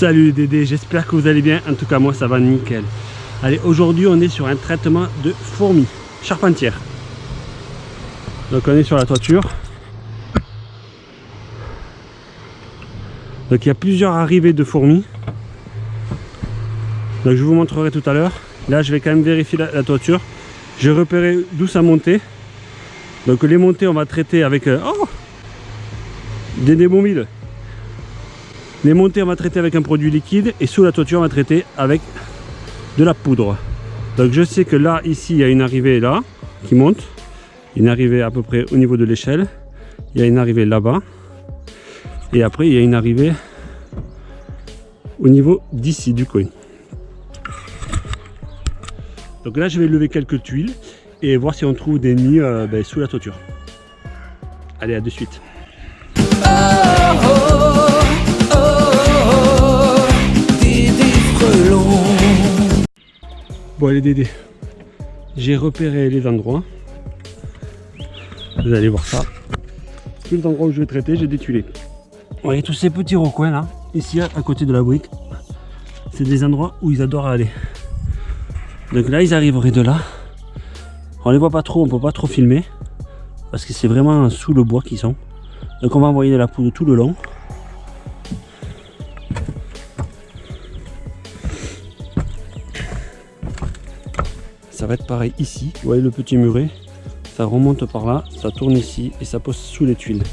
Salut les Dédés, j'espère que vous allez bien. En tout cas, moi, ça va nickel. Allez, aujourd'hui, on est sur un traitement de fourmis charpentières. Donc, on est sur la toiture. Donc, il y a plusieurs arrivées de fourmis. Donc, je vous montrerai tout à l'heure. Là, je vais quand même vérifier la, toiture. J'ai repéré d'où ça montait. Donc, les montées, on va traiter avec... Euh, oh Des démobiles. Les montées, on va traiter avec un produit liquide et sous la toiture, on va traiter avec de la poudre. Donc je sais que là, ici, il y a une arrivée là qui monte. Une arrivée à peu près au niveau de l'échelle. Il y a une arrivée là-bas. Et après, il y a une arrivée au niveau d'ici, du coin. Donc là, je vais lever quelques tuiles et voir si on trouve des nids euh, ben, sous la toiture. Allez, à de suite. Bon allez Dédé, j'ai repéré les endroits. Vous allez voir ça. Tous les endroits où je vais traiter, j'ai des tuilés. Vous voyez tous ces petits recoins là, ici à côté de la brique. C'est des endroits où ils adorent aller. Donc là, ils arriveraient de là. On les voit pas trop, on peut pas trop filmer. Parce que c'est vraiment sous le bois qu'ils sont. Donc on va envoyer de la poudre tout le long. Va être pareil ici. Vous voyez le petit muret Ça remonte par là, ça tourne ici et ça pose sous les tuiles.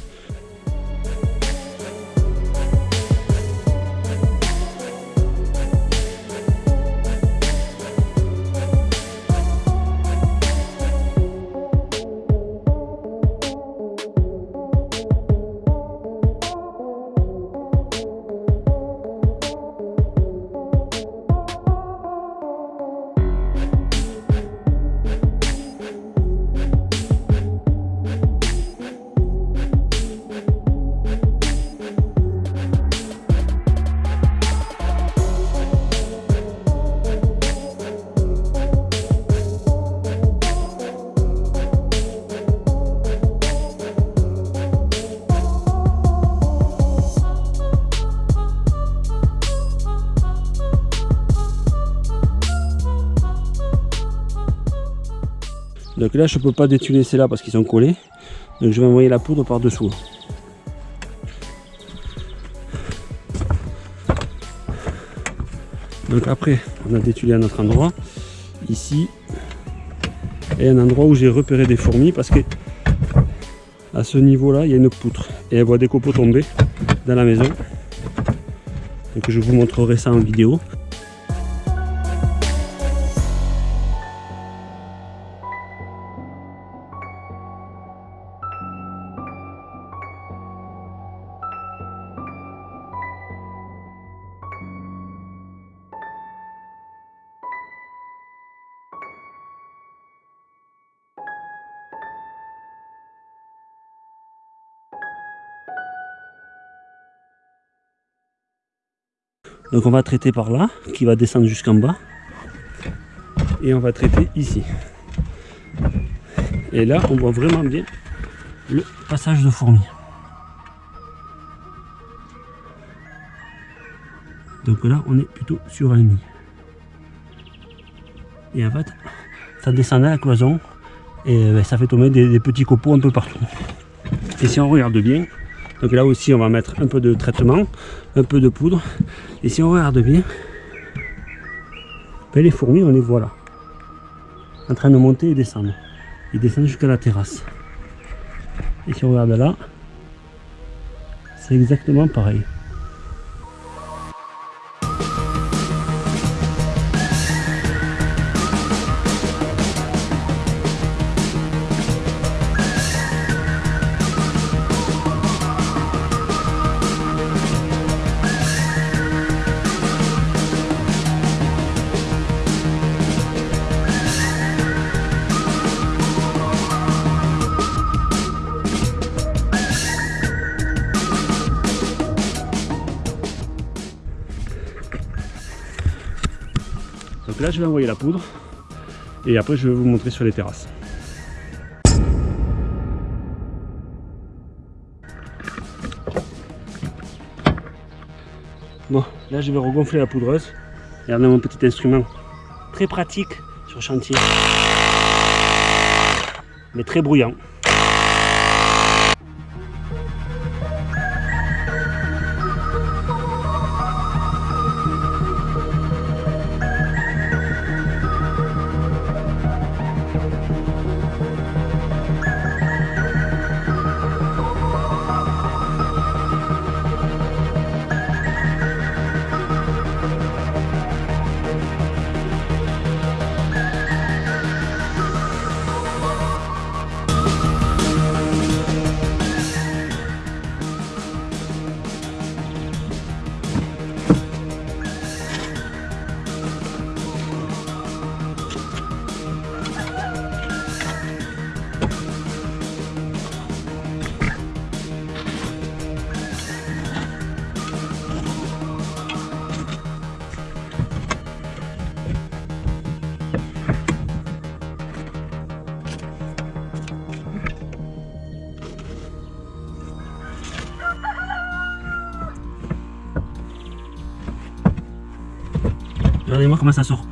Donc là, je peux pas détuler ceux-là parce qu'ils sont collés. Donc je vais envoyer la poudre par-dessous. Donc après, on a détulé à notre endroit. Ici, et un endroit où j'ai repéré des fourmis parce que à ce niveau-là, il y a une poutre. Et elle voit des copeaux tomber dans la maison. Donc je vous montrerai ça en vidéo. Donc on va traiter par là, qui va descendre jusqu'en bas. Et on va traiter ici. Et là, on voit vraiment bien le passage de fourmis. Donc là, on est plutôt sur un nid. Et en fait, ça descend à la cloison et ben, ça fait tomber des petits copeaux un peu partout. Et si on regarde bien, donc là aussi, on va mettre un peu de traitement, un peu de poudre. Et si on regarde bien, ben les fourmis, on les voit là. En train de monter et descendre. Ils descendent jusqu'à la terrasse. Et si on regarde là, c'est exactement pareil. Donc là je vais envoyer la poudre et après je vais vous montrer sur les terrasses. Bon, là je vais regonfler la poudreuse. Regardez mon petit instrument. Très pratique sur chantier. Mais très bruyant. Regardez-moi comment ça sort.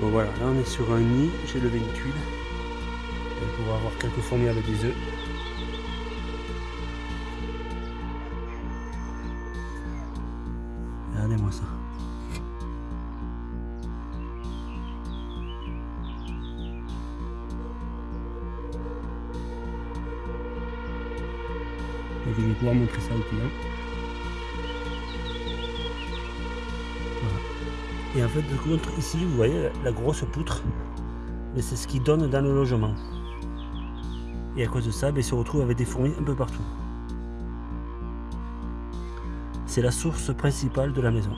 Bon voilà, là on est sur un nid, j'ai levé une tuile. On pourra avoir quelques fourmis avec des œufs. Regardez-moi ça. Je vais pouvoir montrer ça au client. Et en fait, ici, vous voyez la grosse poutre, mais c'est ce qui donne dans le logement. Et à cause de ça, ben, se retrouve avec des fourmis un peu partout. C'est la source principale de la maison.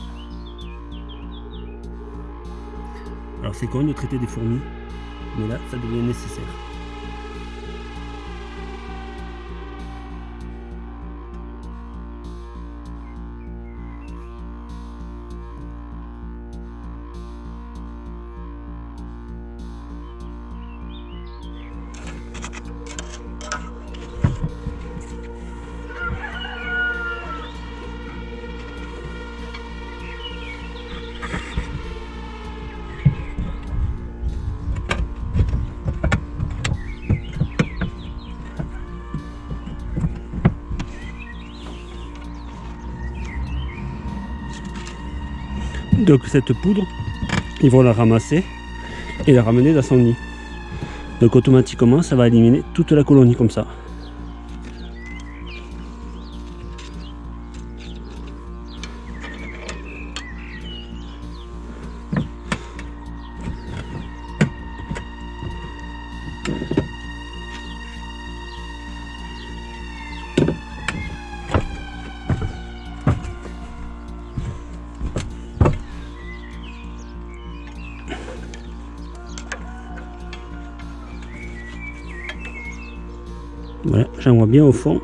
Alors c'est con de traiter des fourmis, mais là, ça devient nécessaire. Donc cette poudre, ils vont la ramasser et la ramener dans son nid. Donc automatiquement, ça va éliminer toute la colonie comme ça. Voilà, vois bien au fond.